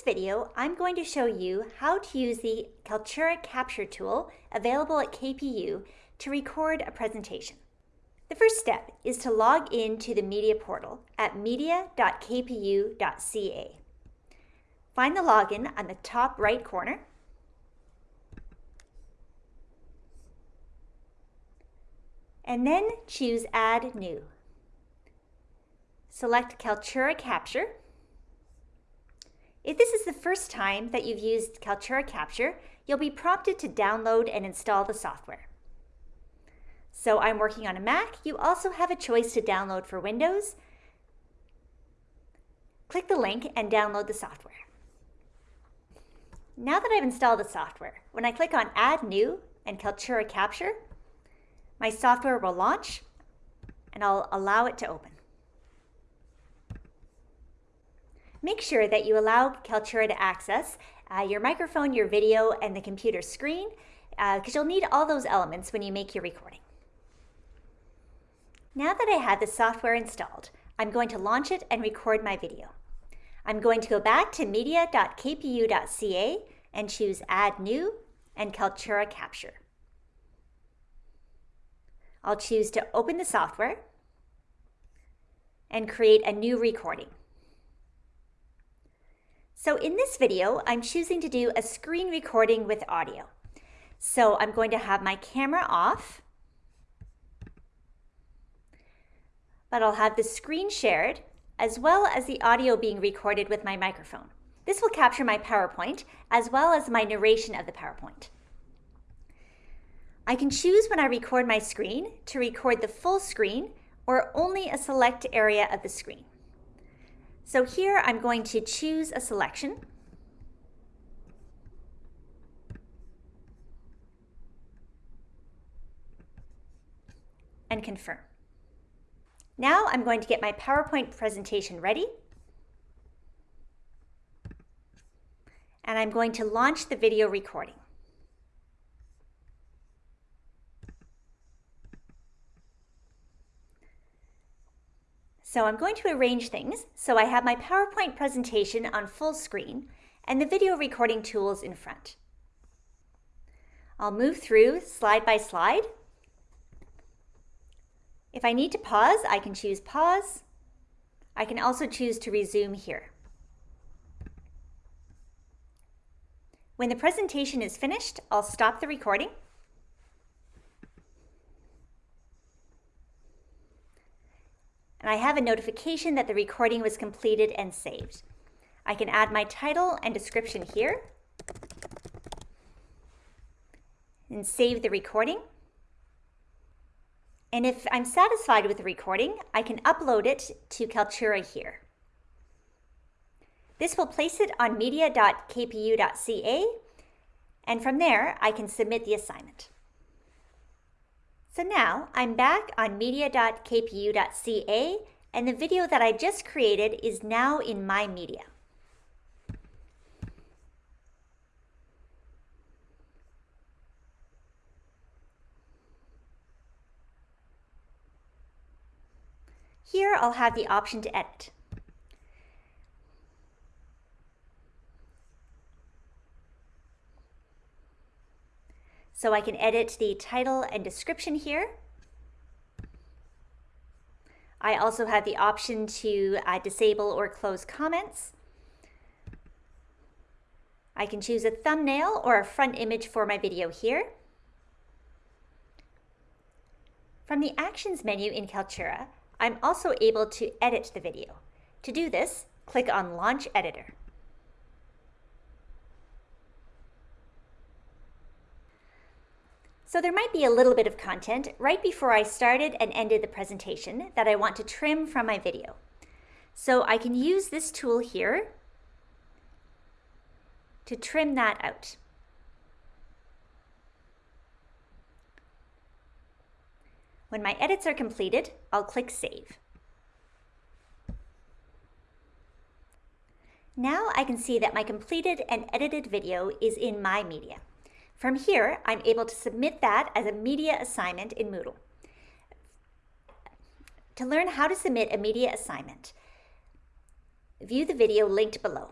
this video, I'm going to show you how to use the Kaltura Capture tool available at KPU to record a presentation. The first step is to log in to the media portal at media.kpu.ca. Find the login on the top right corner. And then choose Add New. Select Kaltura Capture if this is the first time that you've used Kaltura Capture, you'll be prompted to download and install the software. So I'm working on a Mac. You also have a choice to download for Windows. Click the link and download the software. Now that I've installed the software, when I click on Add New and Kaltura Capture, my software will launch and I'll allow it to open. Make sure that you allow Kaltura to access uh, your microphone, your video, and the computer screen, because uh, you'll need all those elements when you make your recording. Now that I have the software installed, I'm going to launch it and record my video. I'm going to go back to media.kpu.ca and choose Add New and Kaltura Capture. I'll choose to open the software and create a new recording. So in this video, I'm choosing to do a screen recording with audio. So I'm going to have my camera off, but I'll have the screen shared as well as the audio being recorded with my microphone. This will capture my PowerPoint as well as my narration of the PowerPoint. I can choose when I record my screen to record the full screen or only a select area of the screen. So here I'm going to choose a selection. and confirm. Now I'm going to get my PowerPoint presentation ready. And I'm going to launch the video recording. So I'm going to arrange things so I have my PowerPoint presentation on full screen and the video recording tools in front. I'll move through slide by slide. If I need to pause, I can choose pause. I can also choose to resume here. When the presentation is finished, I'll stop the recording and I have a notification that the recording was completed and saved. I can add my title and description here and save the recording. And if I'm satisfied with the recording, I can upload it to Kaltura here. This will place it on media.kpu.ca, and from there, I can submit the assignment. So now I'm back on media.kpu.ca and the video that I just created is now in my media. Here I'll have the option to edit. So I can edit the title and description here. I also have the option to uh, disable or close comments. I can choose a thumbnail or a front image for my video here. From the Actions menu in Kaltura, I'm also able to edit the video. To do this, click on Launch Editor. So there might be a little bit of content right before I started and ended the presentation that I want to trim from my video. So I can use this tool here to trim that out. When my edits are completed, I'll click Save. Now I can see that my completed and edited video is in my media. From here, I'm able to submit that as a media assignment in Moodle. To learn how to submit a media assignment, view the video linked below.